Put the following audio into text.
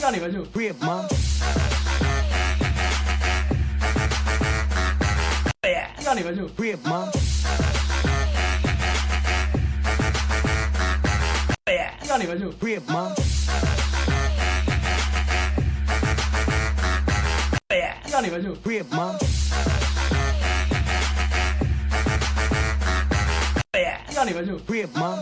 要你们就 r i p 吗？让你们就 r i p 你们就 r i p 吗？让你们就 r i p 吗？让你们就妈！要你们吗